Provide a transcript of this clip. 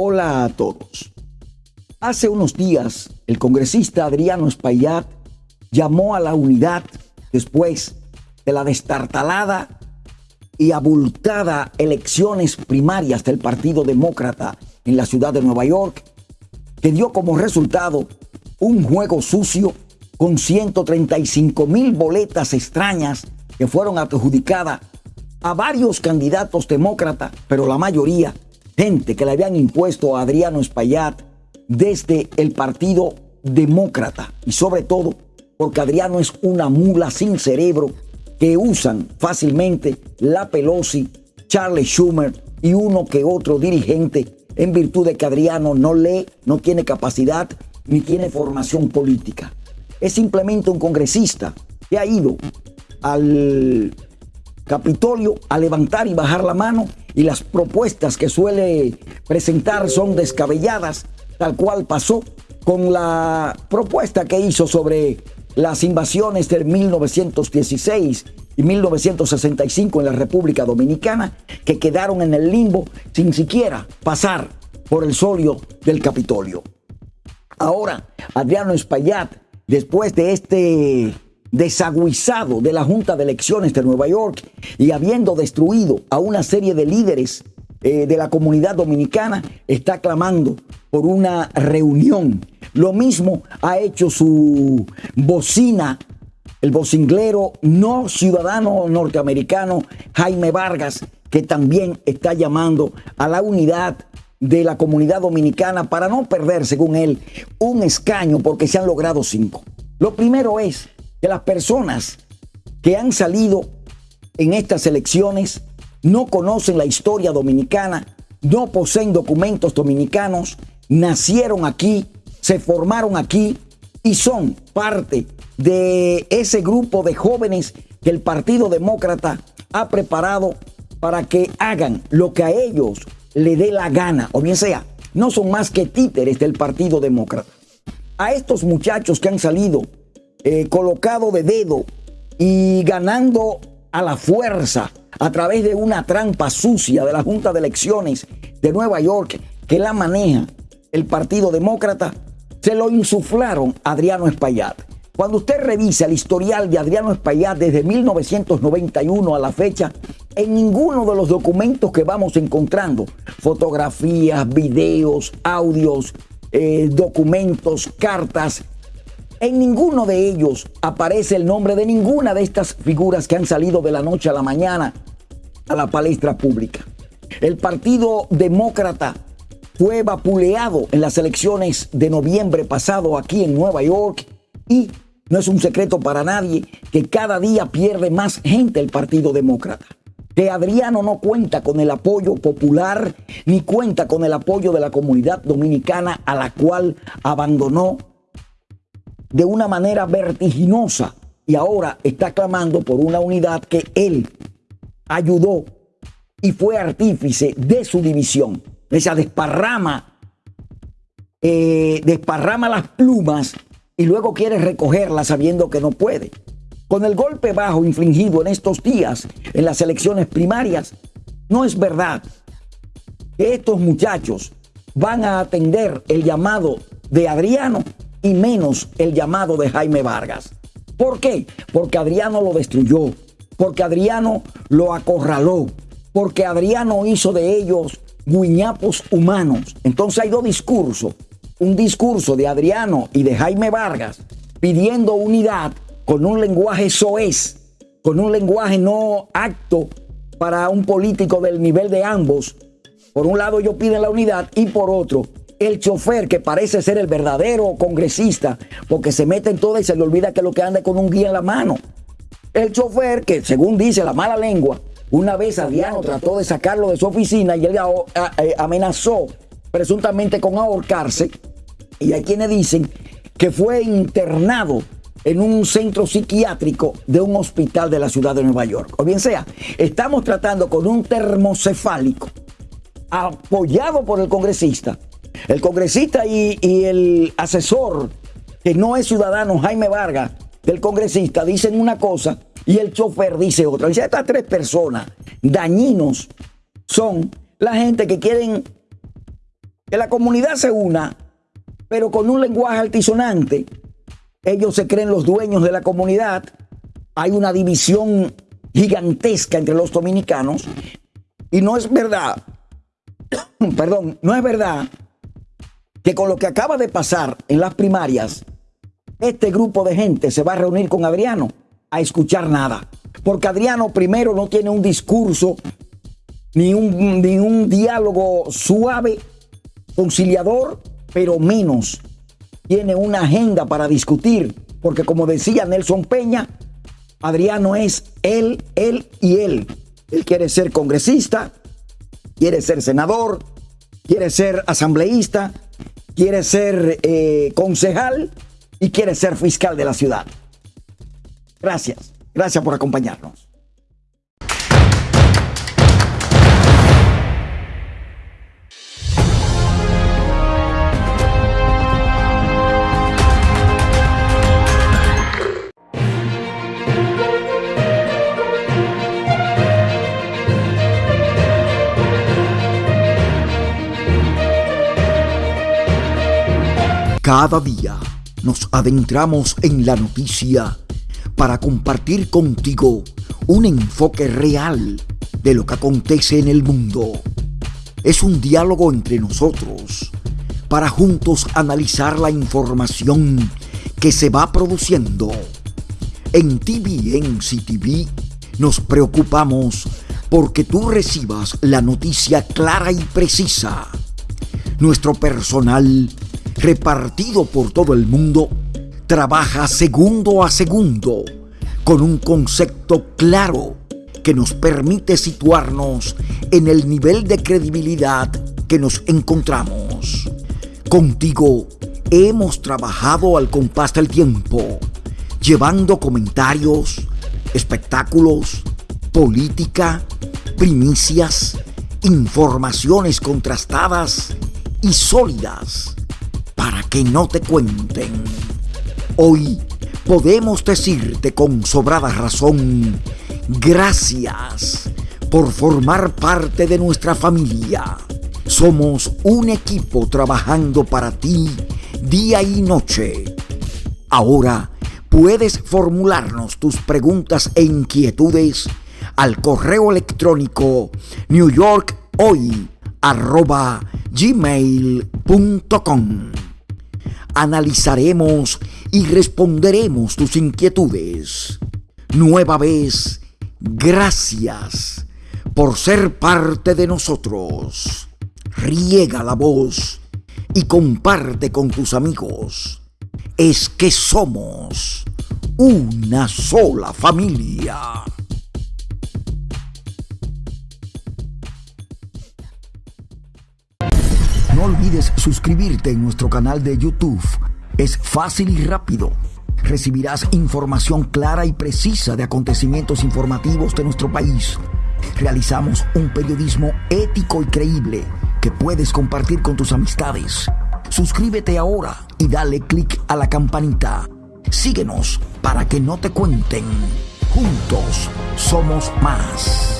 Hola a todos. Hace unos días, el congresista Adriano Espaillat llamó a la unidad después de la destartalada y abultada elecciones primarias del Partido Demócrata en la ciudad de Nueva York, que dio como resultado un juego sucio con 135 mil boletas extrañas que fueron adjudicadas a varios candidatos demócratas, pero la mayoría gente que le habían impuesto a Adriano Espaillat desde el Partido Demócrata y sobre todo porque Adriano es una mula sin cerebro que usan fácilmente la Pelosi, Charles Schumer y uno que otro dirigente en virtud de que Adriano no lee, no tiene capacidad ni tiene formación política. Es simplemente un congresista que ha ido al Capitolio a levantar y bajar la mano y las propuestas que suele presentar son descabelladas, tal cual pasó con la propuesta que hizo sobre las invasiones de 1916 y 1965 en la República Dominicana, que quedaron en el limbo sin siquiera pasar por el solio del Capitolio. Ahora, Adriano Espaillat, después de este desaguisado de la Junta de Elecciones de Nueva York y habiendo destruido a una serie de líderes eh, de la comunidad dominicana, está clamando por una reunión. Lo mismo ha hecho su bocina, el vocinglero no ciudadano norteamericano Jaime Vargas, que también está llamando a la unidad de la comunidad dominicana para no perder, según él, un escaño porque se han logrado cinco. Lo primero es que las personas que han salido en estas elecciones no conocen la historia dominicana, no poseen documentos dominicanos, nacieron aquí, se formaron aquí y son parte de ese grupo de jóvenes que el Partido Demócrata ha preparado para que hagan lo que a ellos le dé la gana, o bien sea, no son más que títeres del Partido Demócrata. A estos muchachos que han salido eh, colocado de dedo y ganando a la fuerza a través de una trampa sucia de la Junta de Elecciones de Nueva York que la maneja el Partido Demócrata, se lo insuflaron a Adriano Espaillat. Cuando usted revisa el historial de Adriano Espaillat desde 1991 a la fecha, en ninguno de los documentos que vamos encontrando, fotografías, videos, audios, eh, documentos, cartas, en ninguno de ellos aparece el nombre de ninguna de estas figuras que han salido de la noche a la mañana a la palestra pública. El Partido Demócrata fue vapuleado en las elecciones de noviembre pasado aquí en Nueva York y no es un secreto para nadie que cada día pierde más gente el Partido Demócrata. Que Adriano no cuenta con el apoyo popular ni cuenta con el apoyo de la comunidad dominicana a la cual abandonó de una manera vertiginosa y ahora está clamando por una unidad que él ayudó y fue artífice de su división. Esa desparrama, eh, desparrama las plumas y luego quiere recogerlas sabiendo que no puede. Con el golpe bajo infligido en estos días en las elecciones primarias, no es verdad que estos muchachos van a atender el llamado de Adriano y menos el llamado de Jaime Vargas. ¿Por qué? Porque Adriano lo destruyó, porque Adriano lo acorraló, porque Adriano hizo de ellos guiñapos humanos. Entonces hay dos discursos. Un discurso de Adriano y de Jaime Vargas pidiendo unidad con un lenguaje soez, con un lenguaje no acto para un político del nivel de ambos. Por un lado ellos piden la unidad y por otro el chofer que parece ser el verdadero congresista, porque se mete en todo y se le olvida que lo que anda con un guía en la mano. El chofer que, según dice la mala lengua, una vez Adriano trató de sacarlo de su oficina y él amenazó presuntamente con ahorcarse. Y hay quienes dicen que fue internado en un centro psiquiátrico de un hospital de la ciudad de Nueva York. O bien sea, estamos tratando con un termocefálico apoyado por el congresista el congresista y, el asesor, que no es ciudadano, Jaime Vargas, del congresista, dicen una cosa y el chofer dice otra. Dice, estas tres personas dañinos son la gente que quieren que la comunidad se una, pero con un lenguaje altisonante. Ellos se creen los dueños de la comunidad. Hay una división gigantesca entre los dominicanos. Y no es verdad, perdón, no es verdad que con lo que acaba de pasar en las primarias, este grupo de gente se va a reunir con Adriano a escuchar nada. Porque Adriano primero no tiene un discurso ni un, ni un diálogo suave, conciliador, pero menos tiene una agenda para discutir. Porque como decía Nelson Peña, Adriano es él, él y él. Él quiere ser congresista, quiere ser senador, quiere ser asambleísta, quiere ser eh, concejal y quiere ser fiscal de la ciudad. Gracias, gracias por acompañarnos. Cada día nos adentramos en la noticia para compartir contigo un enfoque real de lo que acontece en el mundo. Es un diálogo entre nosotros para juntos analizar la información que se va produciendo. En TVN CTV nos preocupamos porque tú recibas la noticia clara y precisa. Nuestro personal repartido por todo el mundo, trabaja segundo a segundo con un concepto claro que nos permite situarnos en el nivel de credibilidad que nos encontramos. Contigo hemos trabajado al compás del tiempo, llevando comentarios, espectáculos, política, primicias, informaciones contrastadas y sólidas que no te cuenten. Hoy podemos decirte con sobrada razón, gracias por formar parte de nuestra familia. Somos un equipo trabajando para ti día y noche. Ahora puedes formularnos tus preguntas e inquietudes al correo electrónico newyorkhoy.gmail.com analizaremos y responderemos tus inquietudes. Nueva vez, gracias por ser parte de nosotros. Riega la voz y comparte con tus amigos. Es que somos una sola familia. No olvides suscribirte en nuestro canal de YouTube. Es fácil y rápido. Recibirás información clara y precisa de acontecimientos informativos de nuestro país. Realizamos un periodismo ético y creíble que puedes compartir con tus amistades. Suscríbete ahora y dale clic a la campanita. Síguenos para que no te cuenten. Juntos somos más.